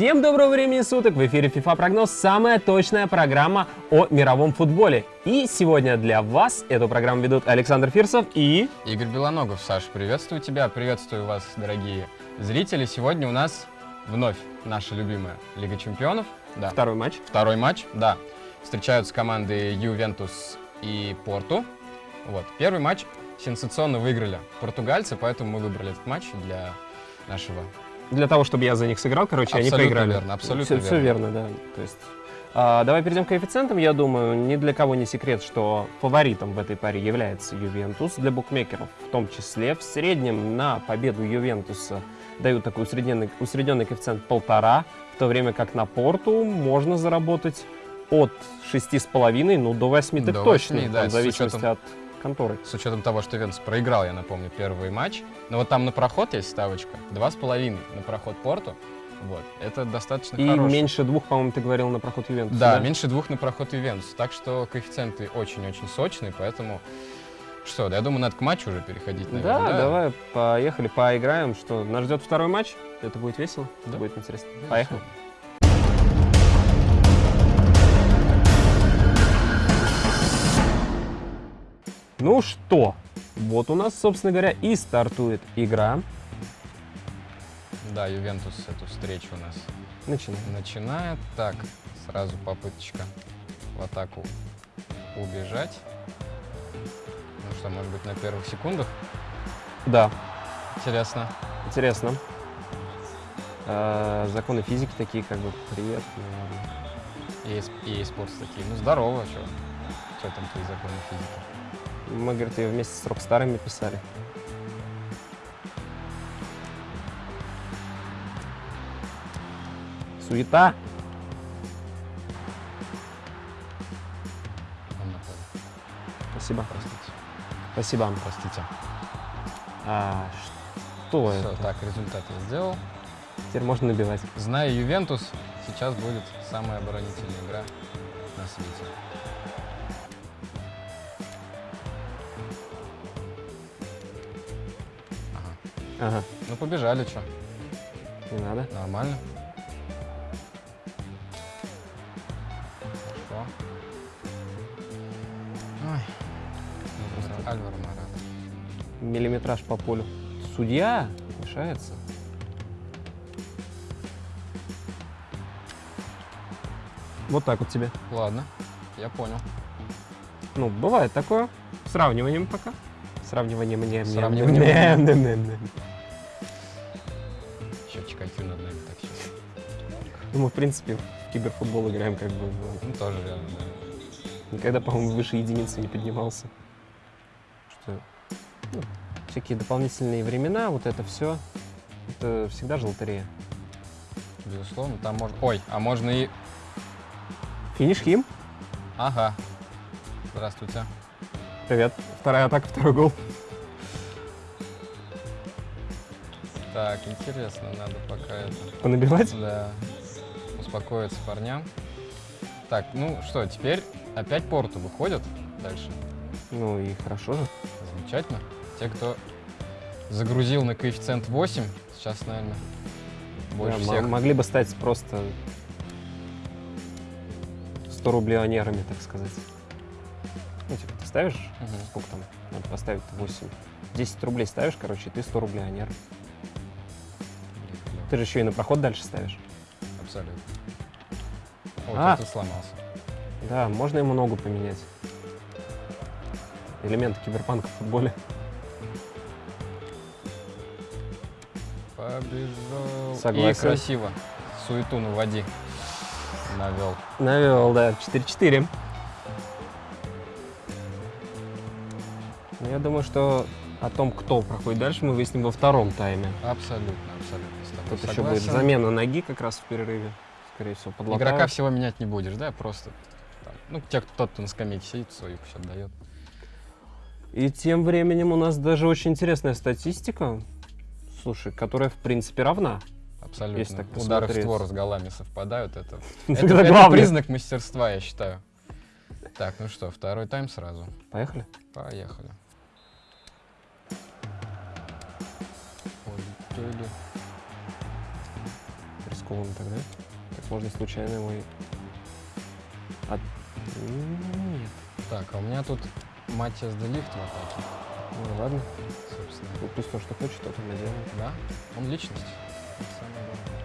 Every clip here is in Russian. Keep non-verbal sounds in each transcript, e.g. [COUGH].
Всем доброго времени суток! В эфире FIFA Прогноз, самая точная программа о мировом футболе. И сегодня для вас эту программу ведут Александр Фирсов и... Игорь Белоногов. Саш, приветствую тебя, приветствую вас, дорогие зрители. Сегодня у нас вновь наша любимая Лига Чемпионов. Да. Второй матч. Второй матч, да. Встречаются команды Ювентус и Порту. Вот. Первый матч сенсационно выиграли португальцы, поэтому мы выбрали этот матч для нашего для того, чтобы я за них сыграл, короче, абсолютно они проиграли. Верно, абсолютно все, верно. Все верно, да. То есть, а, давай перейдем к коэффициентам. Я думаю, ни для кого не секрет, что фаворитом в этой паре является Ювентус. Для букмекеров в том числе. В среднем на победу Ювентуса дают такой усредненный, усредненный коэффициент полтора, в то время как на Порту можно заработать от 6,5 ну, до 8 До так 8, точно, да, в с зависимости учетом- от конторы. С учетом того, что Венс проиграл, я напомню, первый матч. Но вот там на проход есть ставочка. Два с половиной на проход Порту. Вот. Это достаточно И хорошо. меньше двух, по-моему, ты говорил на проход Ювентуса. Да, меньше двух на проход Ювентус. Так что коэффициенты очень-очень сочные, поэтому... Что, да, я думаю, надо к матчу уже переходить, наверное, Да, давай, поехали, поиграем. Что, нас ждет второй матч? Это будет весело, это Да. будет интересно. Да, Поехали. Ну что, вот у нас, собственно говоря, и стартует игра. Да, Ювентус эту встречу у нас Начинаем. начинает. Так, сразу попыточка в атаку убежать. Ну что, может быть, на первых секундах? Да, Интересно. интересно. А, законы физики такие, как бы, привет. наверное. И спортс такие. Ну, здорово, что? Что там твои законы физики? Мы, говорит, ее вместе с Рокстарами писали. Суета. Спасибо. Простите. Спасибо. Простите. А, что Все, это? так, результат я сделал. Теперь можно набивать. Зная Ювентус, сейчас будет самая оборонительная игра на свете. Ага. Ну, побежали, что? не надо. Нормально. Хорошо. Ой. Альваро Мората. Миллиметраж по полю. Судья мешается. Вот так вот тебе. Ладно, я понял. Ну, бывает такое. Сравниванием пока. Сравниванием мне. Сравниванием. Мы, в принципе, в киберфутбол играем как бы. ну, тоже верно, да. Никогда, по-моему, выше единицы не поднимался. Что ну, всякие дополнительные времена, вот это все, это всегда же лотерея. Безусловно, там можно... Ой, а можно и... Финиш Хим. Ага. Здравствуйте. Привет. Вторая атака, второй гол. Так, интересно, надо пока это... Понабивать? Да. Успокоиться парням. Так, ну что, теперь опять Порту выходят дальше. Ну и хорошо же. Замечательно. Те, кто загрузил на коэффициент 8, сейчас, наверное, больше Да, всех. Могли бы стать просто 100 рублионерами, так сказать. Ну, типа, ты ставишь, Мгм. сколько там, надо поставить 8. 10 рублей ставишь, короче, и ты 100 рублионер. Блин, клёво. Ты же еще и на проход дальше ставишь. Абсолютно. О, А. кто-то сломался. Да, можно ему ногу поменять. Элементы киберпанка в футболе. Побежал. Согласен. И красиво. Суету наводи. Навел. Навел, да, 4-4. Ну, я думаю, что о том, кто проходит дальше, мы выясним во втором тайме. Абсолютно, абсолютно. Тут еще будет согласен. замена ноги как раз в перерыве. Скорее всего, подлатают. Игрока всего менять не будешь, да? Просто там, ну, те, кто, тот, кто на скамейке сидит, свою пусть отдает. И тем временем у нас даже очень интересная статистика, слушай, которая в принципе равна. Абсолютно. Если так Удары в створ с голами совпадают. Это, [LAUGHS] это, Это признак мастерства, я считаю. Так, ну что, второй тайм сразу. Поехали. Поехали. Полетели. Рискованно тогда. Так можно случайно его. От... Нет. Так, а у меня тут Матиас Делифт в атаке. Ну ладно. Собственно. Ну, пусть то, что хочет, то там и делает. Да, он личность. Самое главное.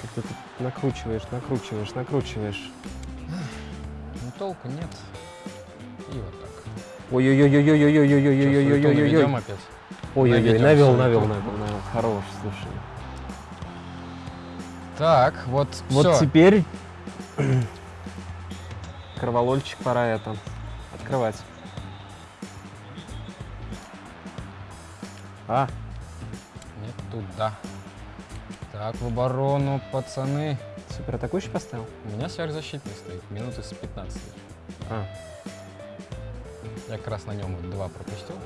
Как ты тут накручиваешь, накручиваешь, накручиваешь. Ну, толку нет. И вот так. Чё, Ой-ой-ой, навел, навел, навел, навел. Хорош, слушай. Так, вот Вот всё. теперь [CLEARS THROAT] кроволольчик пора это открывать. А. нет, туда. Так, в оборону, пацаны. Супер атакующий поставил? У меня сверхзащитный стоит, минуты с 15. А. Я как раз на нем вот два пропустил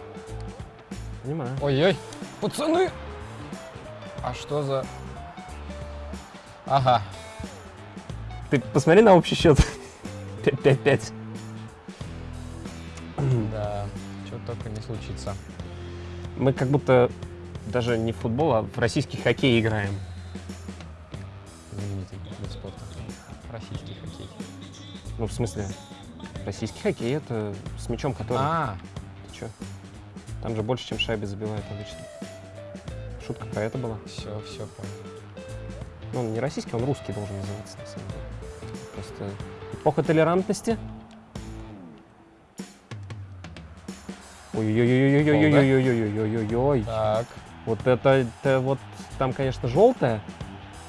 понимаю. Ой-ой, пацаны! А что за... Ага, Ты посмотри на общий счет. [LAUGHS] 5-5-5. да, что только не случится. Мы как будто даже не в футбол, а в российский хоккей играем. Знаменитый вид спорта. Российский хоккей. Ну, в смысле, российский хоккей это с мячом, который... А, Ты чё? Там же больше, чем шайбы забивают обычно. Шутка про это была. все, все понял. Ну, он не российский, он русский должен называться, на самом деле. Просто эпоха толерантности. Ой-ой-ой-ой-ой-ой-ой-ой-ой-ой-ой-ой. Так, Вот это, это вот там, конечно, желтое.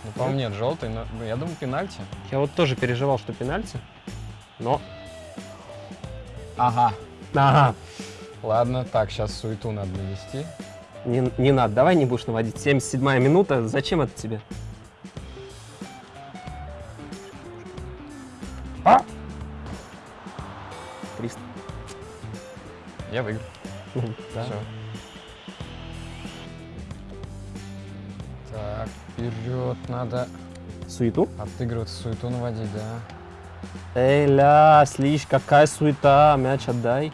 ну, по-моему, нет, желтый, но я думаю, пенальти. Я вот тоже переживал, что пенальти. Но... Ага. Ага. Ладно, так, сейчас суету надо навести. Не, не надо, давай не будешь наводить. 77-я минута, зачем это тебе? А! 300. Я выиграл. Ну, да. Все. Так, вперед надо Суету? отыгрывать, суету наводить, да. Эй, ля, слишь, какая суета, мяч отдай.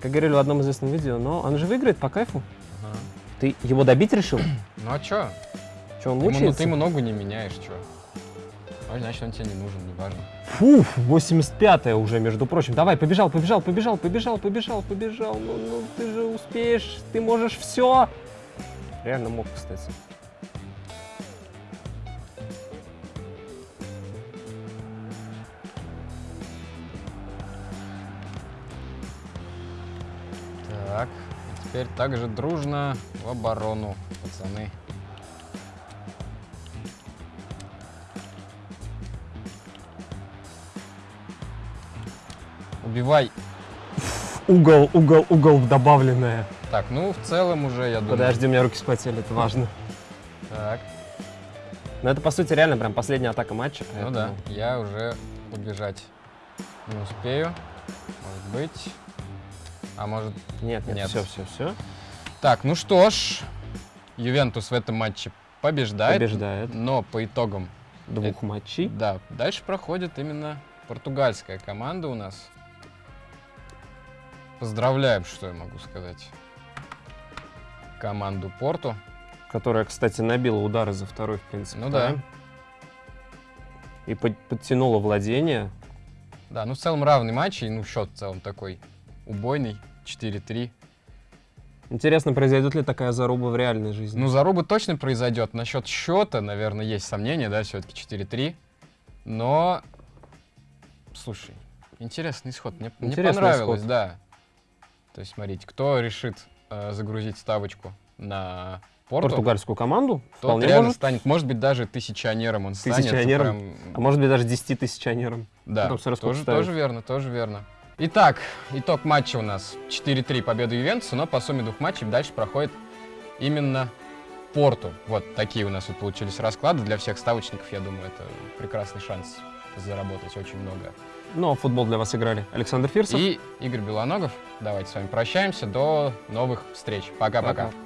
Как говорили в одном известном видео, но он же выиграет по кайфу. Ага. Ты его добить решил? [CLEARS THROAT] Ну а чё? Что, он ему, мучается? ты ему ногу не меняешь, чё? Ну, значит, он тебе не нужен, неважно. Фу, 85-я уже, между прочим. Давай, побежал, побежал, побежал, побежал, побежал, побежал. Ну, ну, ты же успеешь, ты можешь все. Реально мог, кстати. Теперь также дружно в оборону, пацаны. Убивай. Угол, угол, угол добавленное. Так, ну, в целом уже, я думаю... Подожди, у меня руки вспотели, это важно. Так, Но это, по сути, реально прям последняя атака матча. ну да, поэтому- я уже убежать не успею. Может быть. А может... Нет, нет, Нет. все, все, все. Так, ну что ж, Ювентус в этом матче побеждает. Побеждает. Но по итогам Двух матчей. Да, дальше проходит именно португальская команда у нас. Поздравляем, что я могу сказать. Команду Порту. Которая, кстати, набила удары за второй, в принципе. Ну да. тайм. И под- подтянула владение. Да, ну в целом равный матч, и ну счет в целом такой убойный. 4-3. Интересно, произойдет ли такая заруба в реальной жизни? Ну, заруба точно произойдет. Насчет счета, наверное, есть сомнения, да, все-таки 4-3. Но, слушай, интересный исход. Мне, мне Интересный понравилось, исход. да. То есть, смотрите, кто решит э, загрузить ставочку на Порту, Португальскую команду тот вполне реально может. станет, может быть, даже тысячонером он станет. Тысячонером? прям, А может быть, даже 10 тысячонером. да, тоже, тоже верно, тоже верно. Итак, итог матча у нас 4-3 победа Ювентуса, но по сумме двух матчей дальше проходит именно Порту. Вот такие у нас вот получились расклады. Для всех ставочников, я думаю, это прекрасный шанс заработать очень много. Ну, а футбол для вас играли Александр Фирсов. И Игорь Белоногов. Давайте с вами прощаемся. До новых встреч. Пока-пока. Пока.